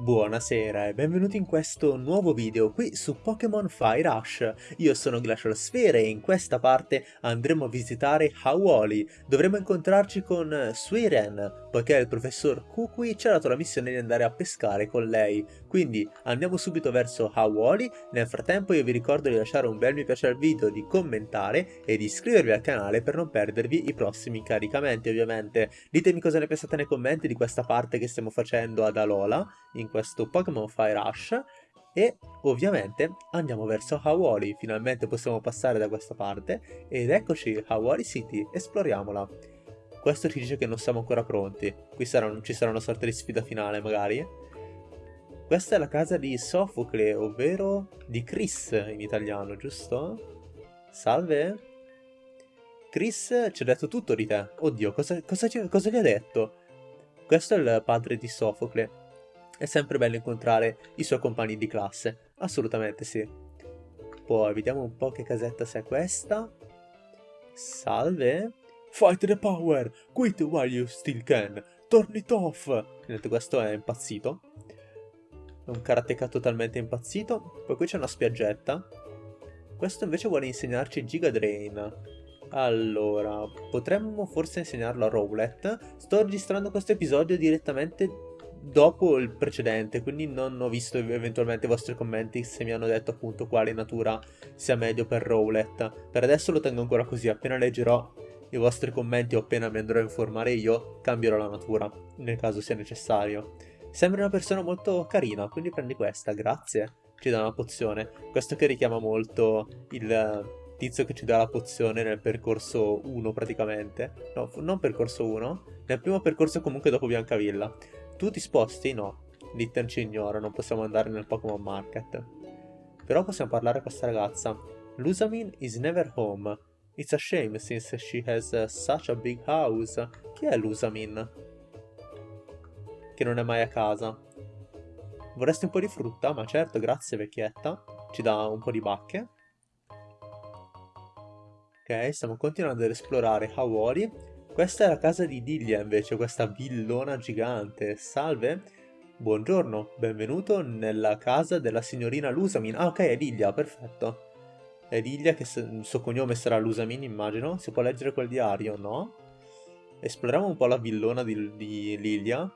Buonasera e benvenuti in questo nuovo video qui su Pokémon Fire Rush. Io sono Glacial Sphere e in questa parte andremo a visitare Hawoli. Dovremo incontrarci con Suiren, poiché il professor Kukui ci ha dato la missione di andare a pescare con lei. Quindi andiamo subito verso Hawoli, nel frattempo io vi ricordo di lasciare un bel mi piace al video, di commentare e di iscrivervi al canale per non perdervi i prossimi caricamenti ovviamente. Ditemi cosa ne pensate nei commenti di questa parte che stiamo facendo ad Alola, in questo Pokémon Fire Rush e ovviamente andiamo verso Hawori, finalmente possiamo passare da questa parte ed eccoci Hawori City, esploriamola. Questo ci dice che non siamo ancora pronti, qui sarà, ci sarà una sorta di sfida finale magari. Questa è la casa di Sofocle, ovvero di Chris in italiano, giusto? Salve? Chris ci ha detto tutto di te. Oddio, cosa, cosa, cosa gli ha detto? Questo è il padre di Sofocle. È sempre bello incontrare i suoi compagni di classe, assolutamente sì. Poi vediamo un po' che casetta sia questa. Salve. Fight the power! Quit while you still can! Turn it off! Vedete, questo è impazzito. È un karateka totalmente impazzito. Poi qui c'è una spiaggetta. Questo invece vuole insegnarci Giga Drain. Allora, potremmo forse insegnarlo a Rowlet. Sto registrando questo episodio direttamente dopo il precedente, quindi non ho visto eventualmente i vostri commenti se mi hanno detto appunto quale natura sia meglio per Rowlet. Per adesso lo tengo ancora così, appena leggerò i vostri commenti o appena mi andrò a informare io, cambierò la natura, nel caso sia necessario. Sembra una persona molto carina, quindi prendi questa, grazie. Ci dà una pozione. Questo che richiama molto il tizio che ci dà la pozione nel percorso 1 praticamente. No, non percorso 1, nel primo percorso comunque dopo Biancavilla. Tu ti sposti? No. Litten ci ignora, non possiamo andare nel Pokémon Market. Però possiamo parlare a questa ragazza. Lusamin is never home. It's a shame since she has uh, such a big house. Chi è Lusamin? Che non è mai a casa. Vorresti un po' di frutta? Ma certo, grazie vecchietta. Ci dà un po' di bacche. Ok, stiamo continuando ad esplorare Hawori questa è la casa di Dilia invece, questa villona gigante. Salve, buongiorno, benvenuto nella casa della signorina Lusamin. Ah ok, è Dilia, perfetto. È Dilia che il suo cognome sarà Lusamin immagino. Si può leggere quel diario, no? Esploriamo un po' la villona di, di Lilia.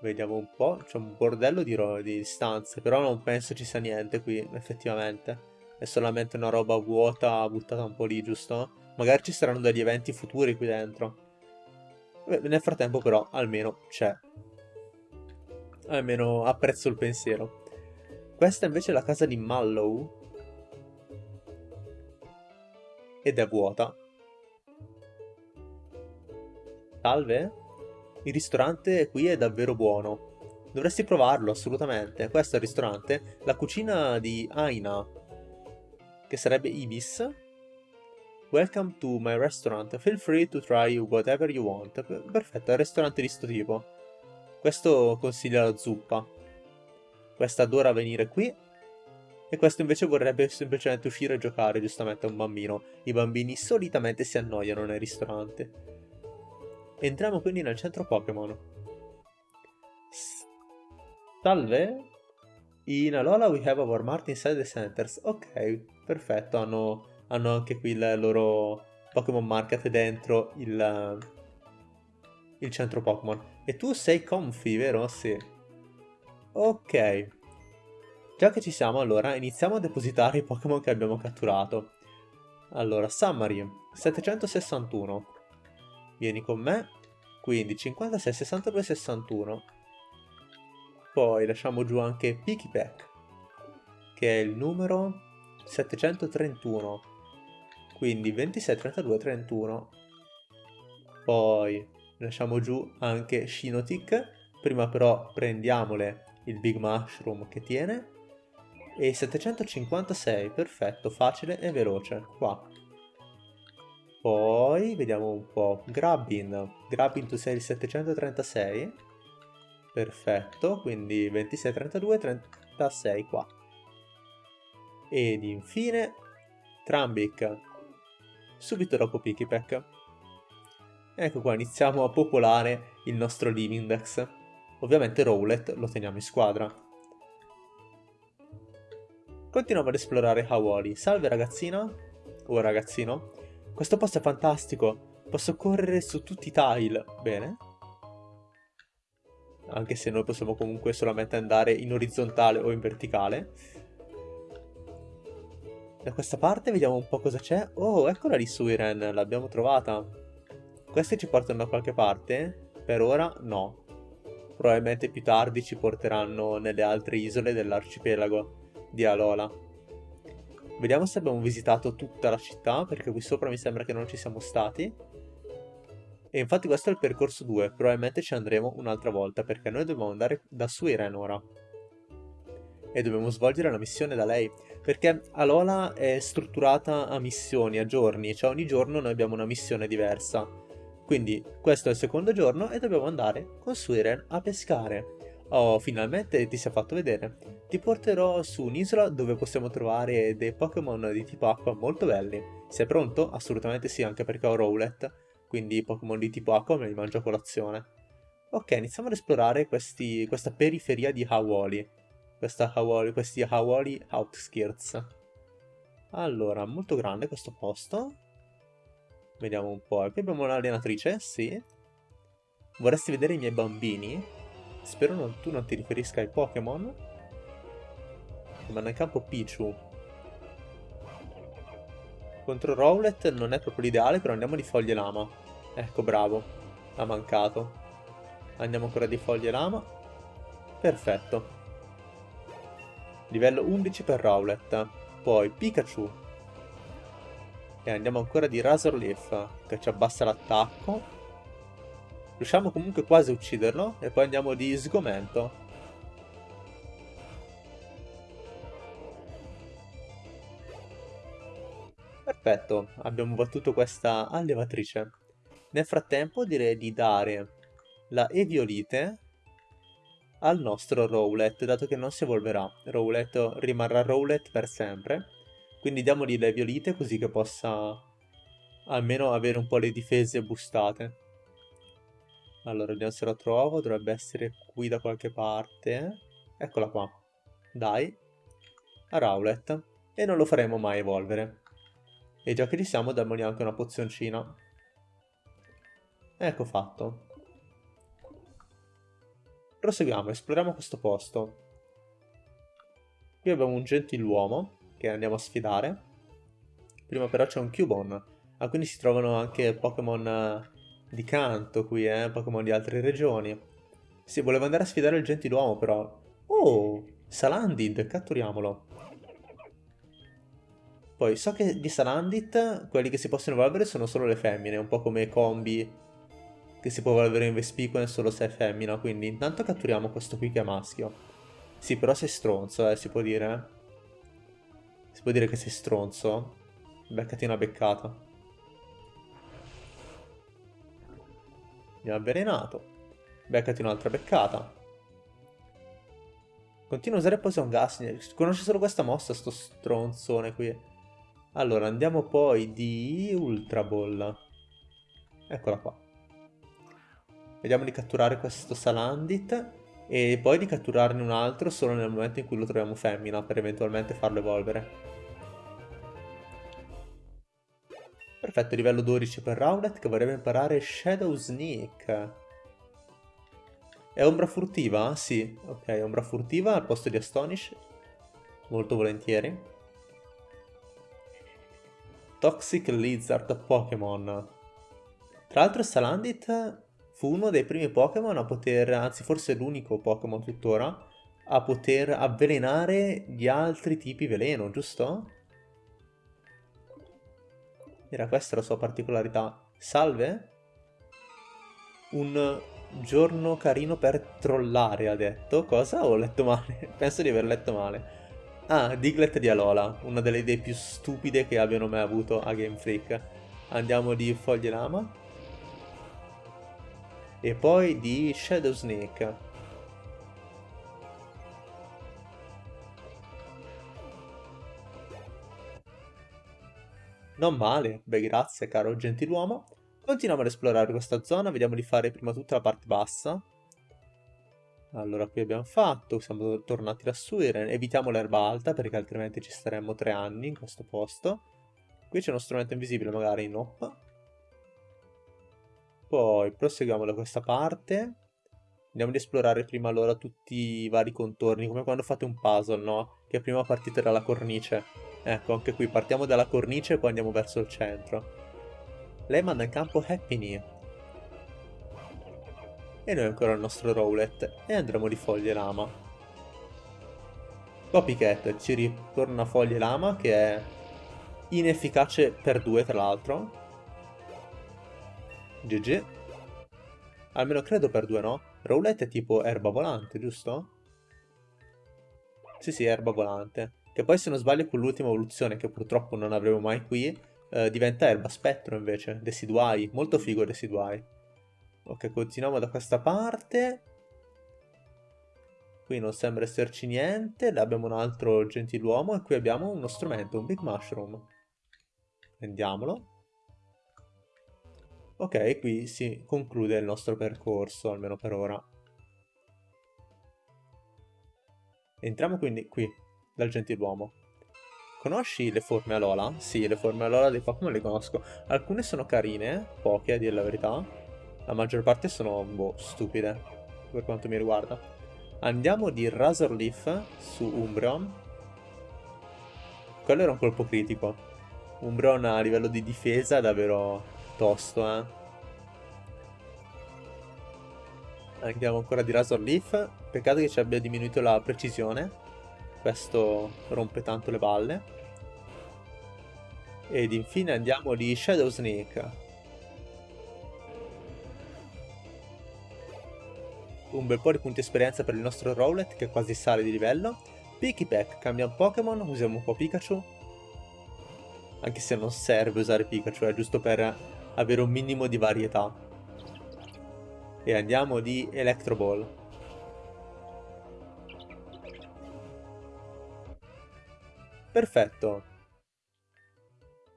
Vediamo un po', c'è un bordello di, di stanze, però non penso ci sia niente qui, effettivamente. È solamente una roba vuota buttata un po' lì, giusto? Magari ci saranno degli eventi futuri qui dentro. Beh, nel frattempo però almeno c'è. Almeno apprezzo il pensiero. Questa invece è la casa di Mallow. Ed è vuota. Salve? Il ristorante qui è davvero buono. Dovresti provarlo, assolutamente. Questo è il ristorante. La cucina di Aina, che sarebbe Ibis, Welcome to my restaurant, feel free to try whatever you want. Perfetto, è un ristorante di sto tipo. Questo consiglia la zuppa. Questa adora venire qui. E questo invece vorrebbe semplicemente uscire e giocare, giustamente, a un bambino. I bambini solitamente si annoiano nei ristoranti. Entriamo quindi nel centro Pokémon. Salve? In Alola we have our mart inside the centers. Ok, perfetto, hanno hanno anche qui il loro Pokémon Market dentro il, il centro Pokémon. E tu sei Comfy, vero? Sì. Ok. Già che ci siamo, allora, iniziamo a depositare i Pokémon che abbiamo catturato. Allora, Summary, 761. Vieni con me. Quindi 56, 62, 61. Poi lasciamo giù anche Pikipek, che è il numero 731 quindi 26, 32, 31 poi lasciamo giù anche Shinotic. Prima però prendiamole il Big Mushroom che tiene. E 756 perfetto facile e veloce qua. Poi vediamo un po' Grabbin. Grabbin tu sei il 736 perfetto quindi 26 32 36 qua. Ed infine Trambic subito dopo Pikipek. Ecco qua, iniziamo a popolare il nostro Livindex. Ovviamente Rowlet lo teniamo in squadra. Continuiamo ad esplorare Hawali. Salve ragazzina, o ragazzino. Questo posto è fantastico, posso correre su tutti i tile. Bene. Anche se noi possiamo comunque solamente andare in orizzontale o in verticale. Da questa parte vediamo un po' cosa c'è. Oh, eccola lì Suiren, l'abbiamo trovata. Queste ci portano da qualche parte? Per ora no. Probabilmente più tardi ci porteranno nelle altre isole dell'arcipelago di Alola. Vediamo se abbiamo visitato tutta la città, perché qui sopra mi sembra che non ci siamo stati. E infatti questo è il percorso 2, probabilmente ci andremo un'altra volta, perché noi dobbiamo andare da Suiren ora. E dobbiamo svolgere la missione da lei. Perché Alola è strutturata a missioni, a giorni, cioè ogni giorno noi abbiamo una missione diversa. Quindi questo è il secondo giorno e dobbiamo andare con Suiren a pescare. Oh, finalmente ti si è fatto vedere. Ti porterò su un'isola dove possiamo trovare dei Pokémon di tipo acqua molto belli. Sei pronto? Assolutamente sì, anche perché ho Rowlet, quindi Pokémon di tipo acqua me li mangio a colazione. Ok, iniziamo ad esplorare questi, questa periferia di questa Hawali, questi Hawali Outskirts. Allora, molto grande questo posto. Vediamo un po'. Qui abbiamo un'allenatrice, sì. Vorresti vedere i miei bambini? Spero non, tu non ti riferisca ai Pokémon. Ma nel campo Pichu. Contro Rowlet non è proprio l'ideale, però andiamo di foglie lama. Ecco, bravo. Ha mancato. Andiamo ancora di foglie lama. Perfetto. Livello 11 per Rowlet. Poi Pikachu. E andiamo ancora di Razor Leaf, che ci abbassa l'attacco. Riusciamo comunque quasi a ucciderlo. E poi andiamo di Sgomento. Perfetto, abbiamo battuto questa allevatrice. Nel frattempo direi di dare la Eviolite al nostro Rowlet, dato che non si evolverà. Rowlet rimarrà Rowlet per sempre. Quindi diamogli le violite così che possa almeno avere un po' le difese boostate. Allora, vediamo se la trovo. Dovrebbe essere qui da qualche parte. Eccola qua. Dai. A Rowlet. E non lo faremo mai evolvere. E già che ci siamo, diamogli anche una pozioncina. Ecco fatto. Proseguiamo, esploriamo questo posto. Qui abbiamo un gentiluomo che andiamo a sfidare. Prima però c'è un Cubone. Ah, quindi si trovano anche Pokémon eh, di canto qui, eh? Pokémon di altre regioni. Sì, volevo andare a sfidare il gentiluomo però. Oh, Salandit, catturiamolo. Poi so che di Salandit quelli che si possono evolvere sono solo le femmine, un po' come combi che si può evolvere in Vespiquen solo se è femmina, quindi intanto catturiamo questo qui che è maschio. Sì, però sei stronzo, eh, si può dire. Si può dire che sei stronzo. Beccati una beccata. Mi ha avvelenato. Beccati un'altra beccata. Continua a usare Poison Gas. Conosce solo questa mossa, sto stronzone qui. Allora, andiamo poi di Ultra Ball. Eccola qua. Vediamo di catturare questo Salandit e poi di catturarne un altro solo nel momento in cui lo troviamo femmina per eventualmente farlo evolvere. Perfetto, livello 12 per Rowlet che vorrebbe imparare Shadow Sneak. È ombra furtiva? Sì, ok, ombra furtiva al posto di Astonish. Molto volentieri. Toxic Lizard Pokémon. Tra l'altro Salandit fu uno dei primi Pokémon a poter, anzi forse l'unico Pokémon tuttora, a poter avvelenare gli altri tipi veleno, giusto? Era questa la sua particolarità. Salve? Un giorno carino per trollare, ha detto. Cosa? Ho letto male. Penso di aver letto male. Ah, Diglett di Alola, una delle idee più stupide che abbiano mai avuto a Game Freak. Andiamo di Foglie Lama e poi di Shadow Snake. Non male, beh grazie caro gentiluomo. Continuiamo ad esplorare questa zona, vediamo di fare prima tutta la parte bassa. Allora, qui abbiamo fatto, siamo tornati Suiren, evitiamo l'erba alta perché altrimenti ci staremmo tre anni in questo posto. Qui c'è uno strumento invisibile, magari nope. Poi proseguiamo da questa parte. Andiamo ad esplorare prima allora tutti i vari contorni, come quando fate un puzzle, no? Che prima partite dalla cornice. Ecco, anche qui partiamo dalla cornice e poi andiamo verso il centro. Lei manda in campo Happy E noi ancora il nostro Rowlet e andremo di foglie lama. Copycat ci ritorna foglie lama che è inefficace per due tra l'altro. GG. Almeno credo per due, no? Rowlet è tipo erba volante, giusto? Sì, sì, erba volante. Che poi se non sbaglio con l'ultima evoluzione, che purtroppo non avremo mai qui, eh, diventa erba spettro invece, Deciduai, molto figo Deciduai. Ok, continuiamo da questa parte. Qui non sembra esserci niente, là abbiamo un altro gentiluomo e qui abbiamo uno strumento, un Big Mushroom. Prendiamolo. Ok, qui si conclude il nostro percorso, almeno per ora. Entriamo quindi qui, dal gentiluomo. Conosci le forme Alola? Sì, le forme Alola dei Pokémon le conosco. Alcune sono carine, poche a dire la verità. La maggior parte sono, boh, stupide, per quanto mi riguarda. Andiamo di Razor Leaf su Umbreon. Quello era un colpo critico. Umbreon a livello di difesa è davvero tosto, eh. Andiamo ancora di Razor Leaf. Peccato che ci abbia diminuito la precisione. Questo rompe tanto le balle. Ed infine andiamo di Shadow Snake. Un bel po' di punti esperienza per il nostro Rowlet che quasi sale di livello. Pikipek, cambia un Pokémon, usiamo un po' Pikachu. Anche se non serve usare Pikachu, è giusto per avere un minimo di varietà. E andiamo di Electro Ball. Perfetto.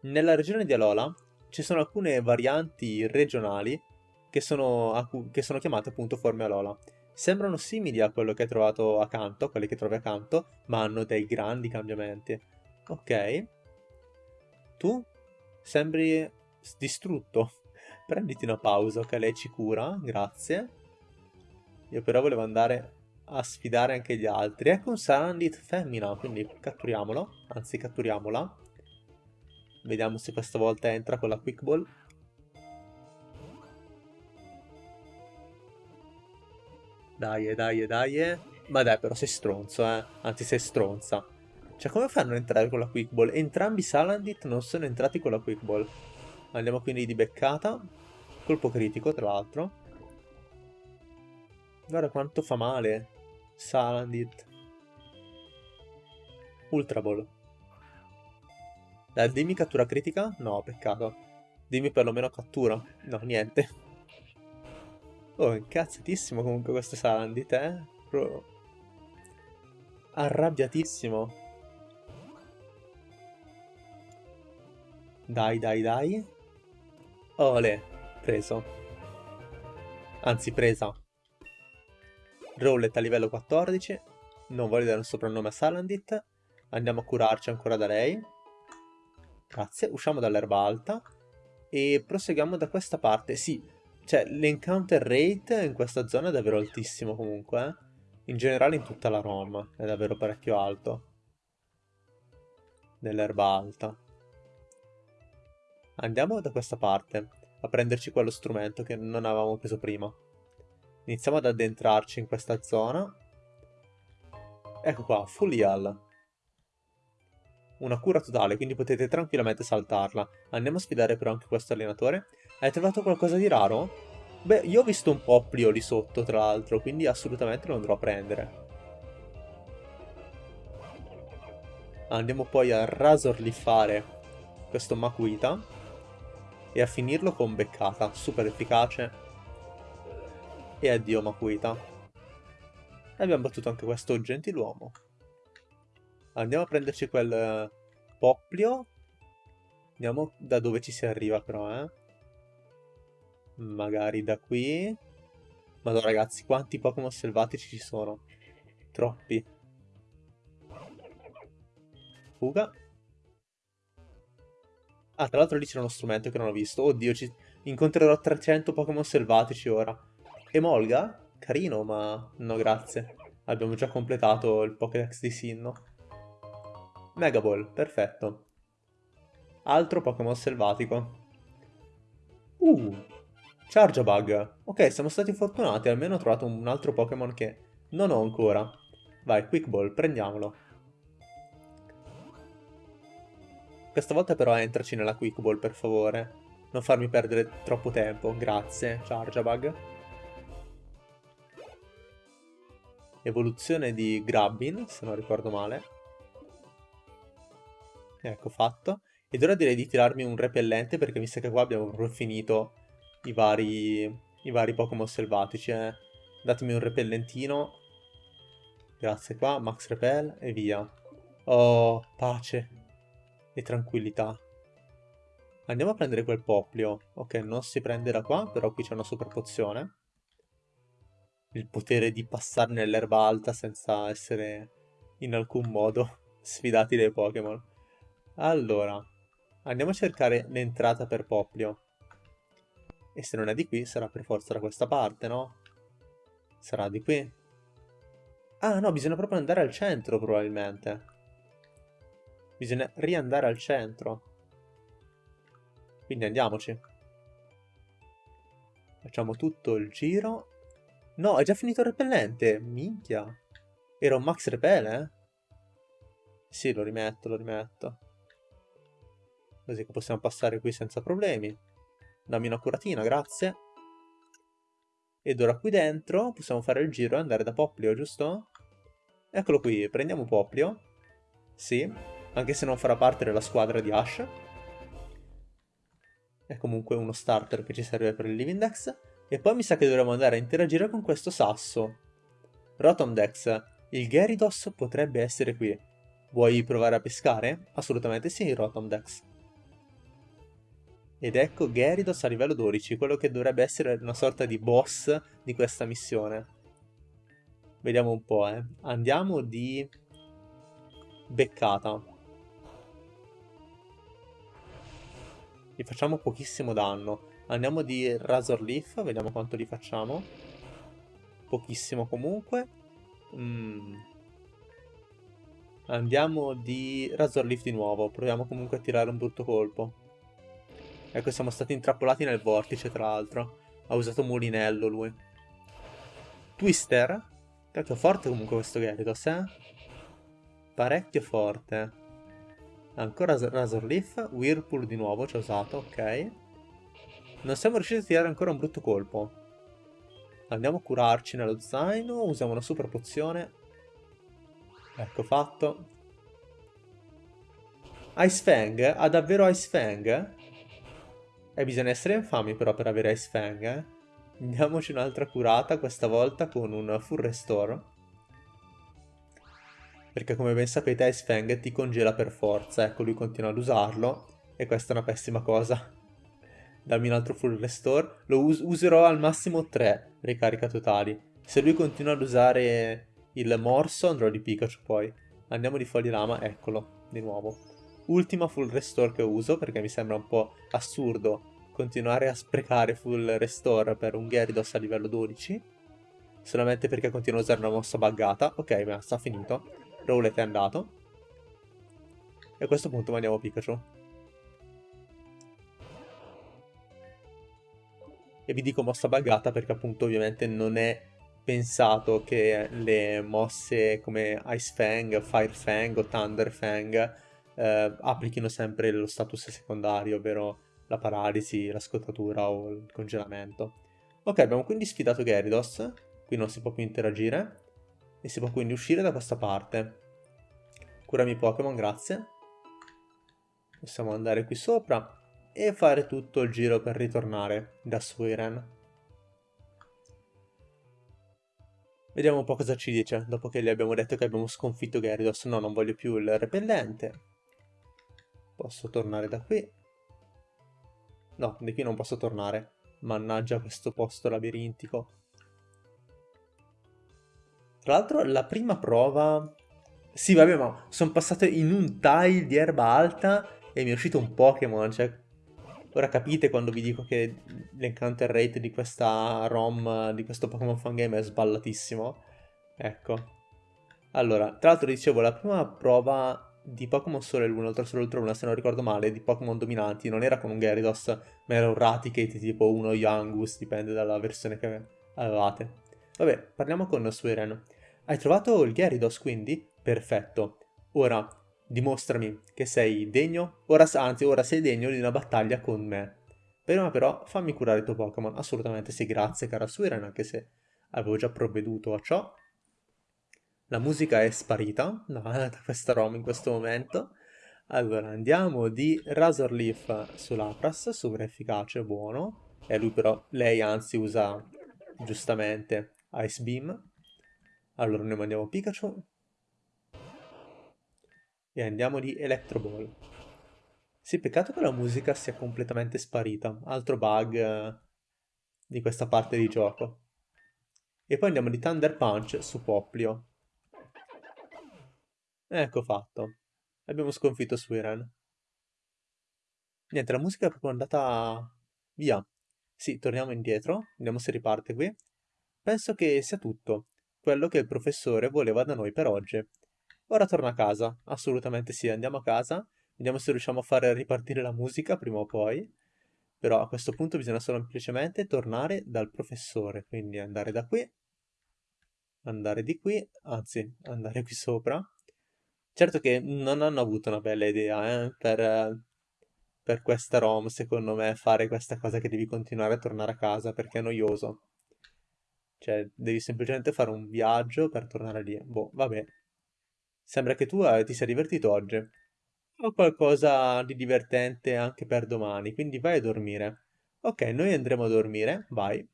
Nella regione di Alola ci sono alcune varianti regionali che sono, che sono chiamate appunto forme Alola. Sembrano simili a quello che hai trovato accanto, a quelli che trovi accanto, ma hanno dei grandi cambiamenti. Ok. Tu sembri distrutto. Prenditi una pausa, ok? Lei ci cura, grazie. Io però volevo andare a sfidare anche gli altri. Ecco un Sarandit femmina, quindi catturiamolo. Anzi, catturiamola. Vediamo se questa volta entra con la Quick Ball. Dai, dai, dai. Ma dai, però sei stronzo, eh. Anzi, sei stronza. Cioè, come fanno ad entrare con la Quick Ball? Entrambi Salandit non sono entrati con la Quick Ball. Andiamo quindi di beccata. Colpo critico, tra l'altro. Guarda quanto fa male. Salandit. Ultra Ball. Dai, dimmi cattura critica? No, peccato. Dimmi perlomeno cattura. No, niente. Oh, incazzatissimo comunque questo Salandit, eh? Pro... Arrabbiatissimo. Dai, dai, dai. Ole, preso. Anzi, presa. Rowlet a livello 14. Non voglio dare un soprannome a Salandit. Andiamo a curarci ancora da lei. Grazie, usciamo dall'erba alta e proseguiamo da questa parte. Sì, cioè l'encounter rate in questa zona è davvero altissimo comunque. Eh? In generale in tutta la ROM è davvero parecchio alto. Nell'erba alta. Andiamo da questa parte a prenderci quello strumento che non avevamo preso prima. Iniziamo ad addentrarci in questa zona. Ecco qua, Full Heal una cura totale, quindi potete tranquillamente saltarla. Andiamo a sfidare però anche questo allenatore. Hai trovato qualcosa di raro? Beh, io ho visto un Poplio lì sotto, tra l'altro, quindi assolutamente lo andrò a prendere. Andiamo poi a rasorliffare questo Makuita e a finirlo con beccata, super efficace. E addio Makuita. E abbiamo battuto anche questo gentiluomo. Andiamo a prenderci quel eh, Poplio. Vediamo da dove ci si arriva però, eh. Magari da qui. Madonna ragazzi, quanti Pokémon selvatici ci sono? Troppi. Fuga. Ah, tra l'altro lì c'era uno strumento che non ho visto. Oddio, ci... incontrerò 300 Pokémon selvatici ora. Emolga? Carino, ma no grazie. Abbiamo già completato il Pokédex di Sinnoh. Mega Ball, perfetto. Altro Pokémon selvatico. Uh, Charjabug. Ok, siamo stati fortunati, almeno ho trovato un altro Pokémon che non ho ancora. Vai, Quick Ball, prendiamolo. Questa volta però entraci nella Quick Ball, per favore. Non farmi perdere troppo tempo, grazie, Charjabug. Evoluzione di Grabbin, se non ricordo male. Ecco, fatto. Ed ora direi di tirarmi un repellente perché mi sa che qua abbiamo proprio finito i vari, i vari Pokémon selvatici. Eh. Datemi un repellentino. Grazie qua, Max Repel e via. Oh, pace e tranquillità. Andiamo a prendere quel poplio. Ok, non si prende da qua, però qui c'è una super pozione. Il potere di passare nell'erba alta senza essere in alcun modo sfidati dai Pokémon. Allora, andiamo a cercare l'entrata per Poplio. E se non è di qui, sarà per forza da questa parte, no? Sarà di qui. Ah, no, bisogna proprio andare al centro, probabilmente. Bisogna riandare al centro. Quindi andiamoci. Facciamo tutto il giro. No, è già finito il repellente. Minchia. Era un max repel, eh? Sì, lo rimetto, lo rimetto. Così che possiamo passare qui senza problemi. Dammi una curatina, grazie. Ed ora qui dentro possiamo fare il giro e andare da Poplio, giusto? Eccolo qui, prendiamo Poplio. Sì, anche se non farà parte della squadra di Ash. È comunque uno starter che ci serve per il Living Dex. E poi mi sa che dovremmo andare a interagire con questo sasso. Rotom Dex, il Gyarados potrebbe essere qui. Vuoi provare a pescare? Assolutamente sì, Rotom Dex. Ed ecco Gyarados a livello 12, quello che dovrebbe essere una sorta di boss di questa missione. Vediamo un po', eh. Andiamo di... Beccata. Gli facciamo pochissimo danno. Andiamo di Razor Leaf, vediamo quanto li facciamo. Pochissimo comunque. Mm. Andiamo di Razor Leaf di nuovo, proviamo comunque a tirare un brutto colpo. Ecco, siamo stati intrappolati nel vortice, tra l'altro. Ha usato mulinello, lui. Twister? Cacchio, forte comunque questo Gyarados, eh? Parecchio forte. Ancora Razor Leaf. Whirlpool di nuovo ci ha usato, ok. Non siamo riusciti a tirare ancora un brutto colpo. Andiamo a curarci nello zaino. Usiamo una super pozione. Ecco fatto. Ice Fang? Ha davvero Ice Fang? E bisogna essere infami però per avere Ice Fang, eh. Diamoci un'altra curata, questa volta con un Full Restore. Perché come ben sapete Ice Fang ti congela per forza, ecco lui continua ad usarlo e questa è una pessima cosa. Dammi un altro Full Restore, lo us userò al massimo 3 ricarica totali. Se lui continua ad usare il morso andrò di Pikachu poi. Andiamo di Fogli Lama, eccolo, di nuovo ultima full restore che uso perché mi sembra un po' assurdo continuare a sprecare full restore per un Gyarados a livello 12 solamente perché continuo a usare una mossa buggata ok basta finito Rowlet è andato. E a questo punto mandiamo Pikachu. E vi dico mossa buggata perché appunto ovviamente non è pensato che le mosse come Ice Fang, Fire Fang o Thunder Fang eh, applichino sempre lo status secondario, ovvero la paralisi, la scottatura o il congelamento. Ok, abbiamo quindi sfidato Gyarados, qui non si può più interagire, e si può quindi uscire da questa parte. Curami Pokémon, grazie. Possiamo andare qui sopra e fare tutto il giro per ritornare da Suiren. Vediamo un po' cosa ci dice, dopo che gli abbiamo detto che abbiamo sconfitto Gyarados. No, non voglio più il repellente. Posso tornare da qui? No, di qui non posso tornare. Mannaggia questo posto labirintico. Tra l'altro la prima prova... Sì, vabbè, ma sono passato in un tile di erba alta e mi è uscito un Pokémon, cioè... Ora capite quando vi dico che l'encounter rate di questa ROM, di questo Pokémon Fan Game è sballatissimo? Ecco. Allora, tra l'altro dicevo, la prima prova di Pokémon Sole Luna, Ultra Sole Ultra Luna, se non ricordo male, di Pokémon dominanti, non era con un Gyarados, ma era un Raticate tipo uno Youngus, dipende dalla versione che avevate. Vabbè, parliamo con Sueren. Hai trovato il Gyarados quindi? Perfetto. Ora, dimostrami che sei degno, ora, anzi ora sei degno di una battaglia con me. Prima però fammi curare il tuo Pokémon. Assolutamente sì, grazie cara Sueren, anche se avevo già provveduto a ciò. La musica è sparita da questa ROM in questo momento. Allora, andiamo di Razor Leaf sull'Apras, super efficace, buono. E lui però, lei anzi usa giustamente Ice Beam. Allora noi mandiamo Pikachu. E andiamo di Electro Ball. Sì, peccato che la musica sia completamente sparita. Altro bug eh, di questa parte di gioco. E poi andiamo di Thunder Punch su Poplio. Ecco fatto. Abbiamo sconfitto Suiren. Niente, la musica è proprio andata via. Sì, torniamo indietro, vediamo se riparte qui. Penso che sia tutto. Quello che il professore voleva da noi per oggi. Ora torna a casa. Assolutamente sì, andiamo a casa. Vediamo se riusciamo a fare ripartire la musica prima o poi. Però a questo punto bisogna semplicemente tornare dal professore. Quindi andare da qui. Andare di qui. Anzi, andare qui sopra Certo che non hanno avuto una bella idea eh, per, per questa ROM, secondo me, fare questa cosa che devi continuare a tornare a casa perché è noioso. Cioè, devi semplicemente fare un viaggio per tornare lì. Boh, vabbè. Sembra che tu eh, ti sia divertito oggi. Ho qualcosa di divertente anche per domani, quindi vai a dormire. Ok, noi andremo a dormire, vai.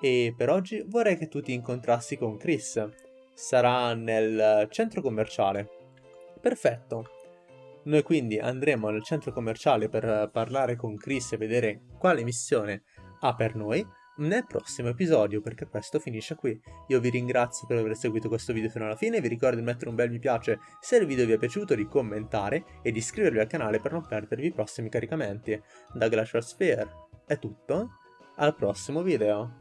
E per oggi vorrei che tu ti incontrassi con Chris sarà nel centro commerciale. Perfetto. Noi quindi andremo nel centro commerciale per parlare con Chris e vedere quale missione ha per noi nel prossimo episodio perché questo finisce qui. Io vi ringrazio per aver seguito questo video fino alla fine, vi ricordo di mettere un bel mi piace se il video vi è piaciuto, di commentare e di iscrivervi al canale per non perdervi i prossimi caricamenti. Da Glacial Sphere è tutto, al prossimo video!